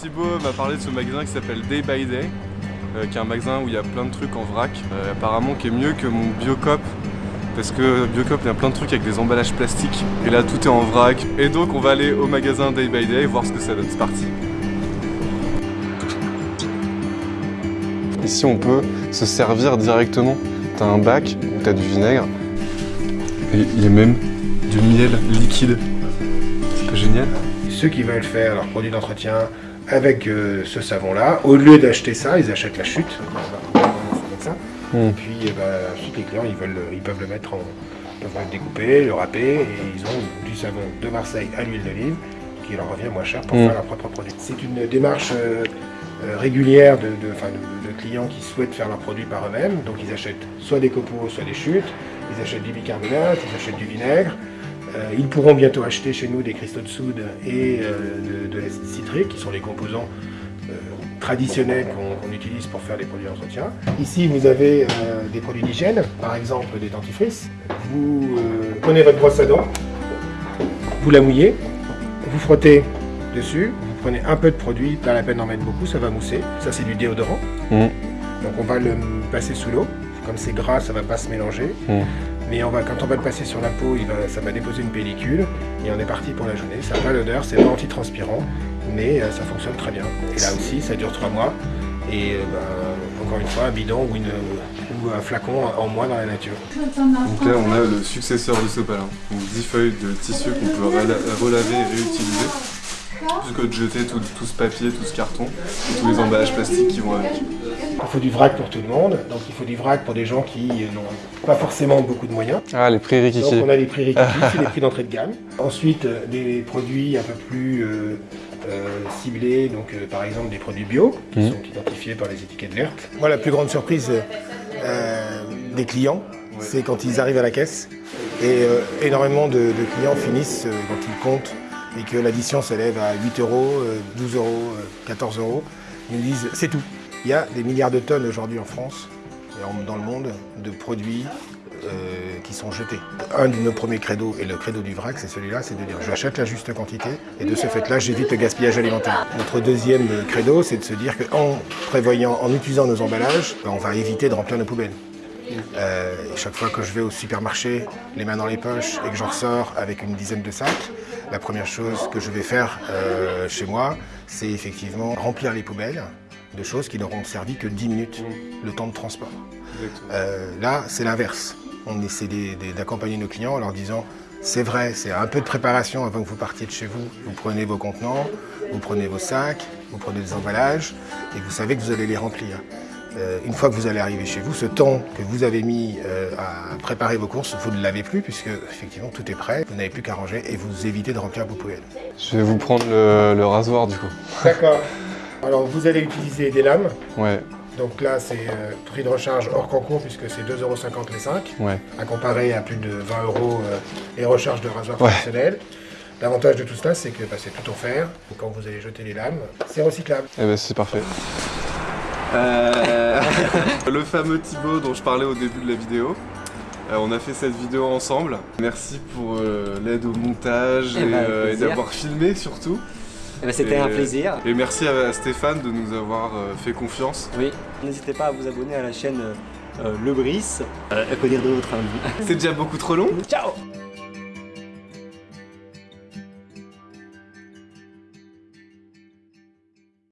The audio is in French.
Thibaut m'a parlé de ce magasin qui s'appelle Day by Day, euh, qui est un magasin où il y a plein de trucs en vrac, euh, apparemment qui est mieux que mon Biocop, parce que Biocop il y a plein de trucs avec des emballages plastiques, et là tout est en vrac. Et donc on va aller au magasin Day by Day voir ce que ça donne, c'est parti. Ici on peut se servir directement, t'as un bac t'as du vinaigre, et il y a même du miel liquide, c'est pas génial? Ceux qui veulent faire leur produit d'entretien avec euh, ce savon-là, au lieu d'acheter ça, ils achètent la chute. Hmm. Et puis eh ben, ensuite les clients, ils, veulent, ils peuvent le mettre en, ils peuvent le découper, le râper, et ils ont du savon de Marseille à l'huile d'olive qui leur revient moins cher pour Hmm. faire leur propre produit. C'est une démarche euh, euh, régulière de, de- enfin, de- de clients qui souhaitent faire leurs produits par eux-mêmes. Donc ils achètent soit des copeaux, soit des chutes, ils achètent du bicarbonate, ils achètent du vinaigre. Euh, ils pourront bientôt acheter chez nous des cristaux de soude et euh, de, de l'acide citrique, qui sont les composants euh, traditionnels qu'on utilise pour faire les produits d'entretien. Ici, vous avez des produits d'hygiène, par exemple des dentifrices. Vous prenez votre brosse à dents, vous la mouillez, vous frottez dessus, vous prenez un peu de produit, pas la peine d'en mettre beaucoup, ça va mousser. Ça, c'est du déodorant. Mhm. Donc, on va le passer sous l'eau. Comme c'est gras, ça va pas se mélanger. Mhm. Mais on va, quand on va le passer sur la peau, il va, ça va déposer une pellicule et on est parti pour la journée. Ça n'a pas l'odeur, c'est pas antitranspirant, mais euh, ça fonctionne très bien. Et là aussi, ça dure trois mois. Et euh, ben, encore une fois, un bidon ou, un flacon en moins dans la nature. Donc là on a le successeur de Sopalin, donc 10 feuilles de tissu qu'on peut rela- relaver et réutiliser, que de jeter tout, tout ce papier, tout ce carton, et tous les emballages plastiques qui vont avec. Il faut du vrac pour tout le monde, donc il faut du vrac pour des gens qui euh, n'ont pas forcément beaucoup de moyens. Ah les prix Donc on a les prix c'est les prix d'entrée de gamme. Ensuite, euh, des produits un peu plus euh, euh, ciblés, donc euh, par exemple des produits bio, qui Mhm. sont identifiés par les étiquettes vertes. Moi, la plus grande surprise euh, des clients, c'est quand ils arrivent à la caisse et euh, énormément de, de clients finissent euh, quand ils comptent et que l'addition s'élève à 8 euros, euh, 12 euros, euh, 14 euros. Ils nous disent c'est tout. Il y a des milliards de tonnes aujourd'hui en France et dans le monde de produits euh, qui sont jetés. Un de nos premiers credos, et le credo du vrac, c'est celui-là, c'est de dire j'achète la juste quantité et de ce fait-là, j'évite le gaspillage alimentaire. Notre deuxième credo, c'est de se dire qu'en prévoyant, en utilisant nos emballages, on va éviter de remplir nos poubelles. Euh, et chaque fois que je vais au supermarché, les mains dans les poches, et que j'en ressors avec une dizaine de sacs, la première chose que je vais faire euh, chez moi, c'est effectivement remplir les poubelles de choses qui n'auront servi que 10 minutes, le temps de transport. Euh, là, c'est l'inverse. On essaie d'accompagner nos clients en leur disant c'est vrai, c'est un peu de préparation avant que vous partiez de chez vous. Vous prenez vos contenants, vous prenez vos sacs, vous prenez des emballages et vous savez que vous allez les remplir. Euh, une fois que vous allez arriver chez vous, ce temps que vous avez mis euh, à préparer vos courses, vous ne l'avez plus puisque effectivement tout est prêt. Vous n'avez plus qu'à ranger et vous évitez de remplir vos poubelles. Je vais vous prendre le, le rasoir du coup. D'accord. Alors vous allez utiliser des lames. Ouais, Donc là, c'est euh, prix de recharge hors concours puisque c'est 2,50€ les 5. ouais. à comparer à plus de 20 euros les recharges de rasoir Ouais. professionnel. L'avantage de tout cela, c'est que bah, c'est tout en fer. Et quand vous allez jeter les lames, c'est recyclable. Eh ben c'est parfait. Euh, le fameux Thibaut dont je parlais au début de la vidéo. Euh, on a fait cette vidéo ensemble. Merci pour euh, l'aide au montage Eh et, ben, euh, et d'avoir filmé surtout. Eh ben, C'était un plaisir. Et merci à, à Stéphane de nous avoir euh, fait confiance. Oui. N'hésitez pas à vous abonner à la chaîne euh, Le Brice. Euh, à quoi dire d'autre hein C'est déjà beaucoup trop long. Ciao